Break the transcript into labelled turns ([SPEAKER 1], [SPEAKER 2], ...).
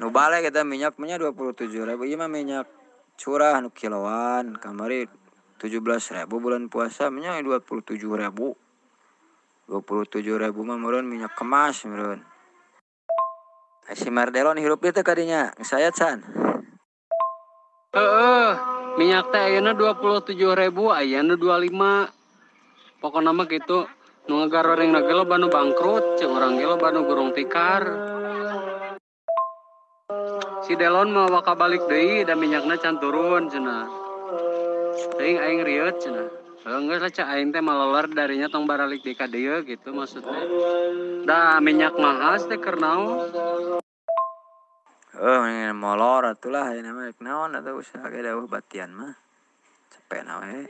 [SPEAKER 1] nu balik kita minyaknya dua puluh tujuh ribu. Iya minyak curah nu kiloan. Kamari tujuh belas ribu bulan puasa minyak dua puluh tujuh ribu. dua puluh tujuh ribu mah meren minyak kemas meren si Mardelon hirup itu kadinya. Saya Chan
[SPEAKER 2] eh minyak teh ayeuna 27.000 ayeuna 25 pokoknya mah gitu nu ngagaroreng na lo banu bangkrut cek orang ge banu gurung tikar si Delon mau waka balik deui dan minyakna can turun cenah teuing aing rieuh cenah Enggak lah cak aing teh malolar darinya tong baralik di kadeu gitu maksudnya. Dah minyak mahal teh kernaon?
[SPEAKER 1] Oh, molor atulah ya namanya naon atau usaha kayak batian mah. Cepet nawe.